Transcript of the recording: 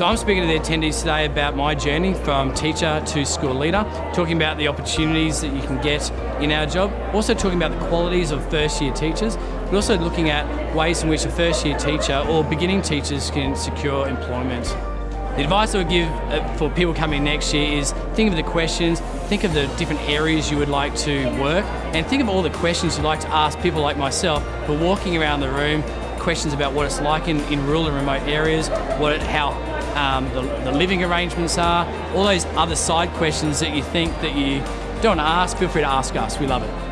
So I'm speaking to the attendees today about my journey from teacher to school leader, talking about the opportunities that you can get in our job, also talking about the qualities of first year teachers, but also looking at ways in which a first year teacher or beginning teachers can secure employment. The advice I would give uh, for people coming next year is think of the questions, think of the different areas you would like to work, and think of all the questions you'd like to ask people like myself who are walking around the room, questions about what it's like in, in rural and remote areas, what it, how um, the, the living arrangements are, all those other side questions that you think that you don't want to ask, feel free to ask us. We love it.